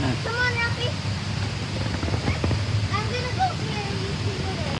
Yeah.